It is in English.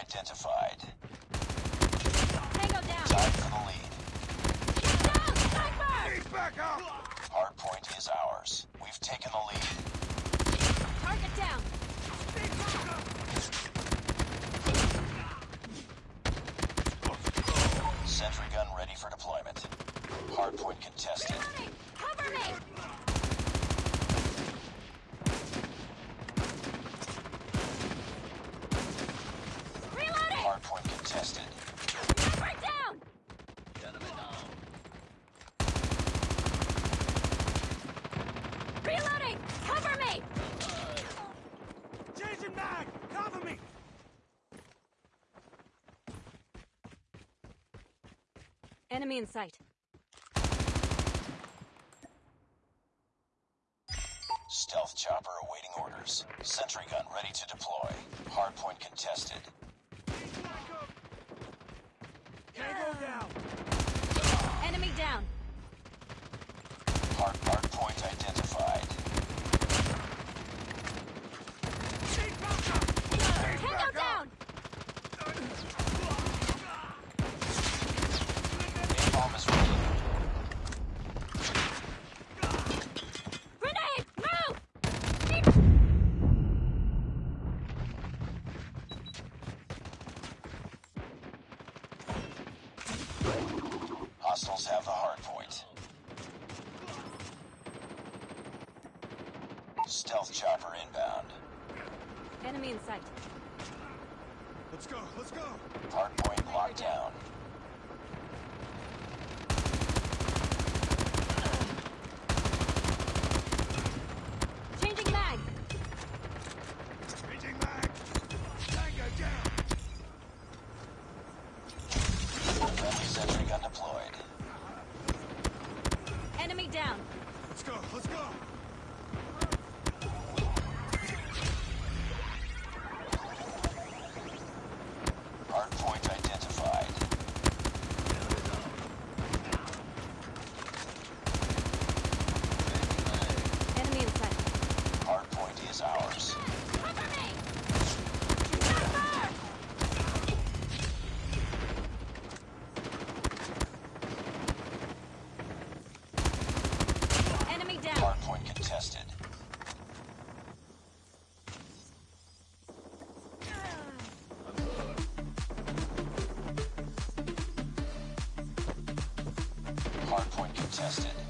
identified. Tango down. Tied for the lead. Down, sniper! He's back up! Hardpoint is ours. We've taken the lead. Target down. Sentry gun ready for deployment. Hardpoint contested. Enemy in sight. Stealth chopper awaiting orders. Sentry gun ready to deploy. Hardpoint contested. Tango down! Enemy down. Hard hardpoint identified. He's back up! He's Tango back down! up! Napalm is ready. Grenade! Move! Hostiles have the hardpoint. Stealth chopper inbound. Enemy in sight. Let's go, let's go! Hardpoint locked down. Changing mag. Changing mag! Tango down! Friendly sentry gun deployed. Enemy down. Let's go, let's go! Hardpoint identified. Enemy in sight. Hardpoint is ours. Cover me! Sniper! Enemy down. Hardpoint contested. Hardpoint contested.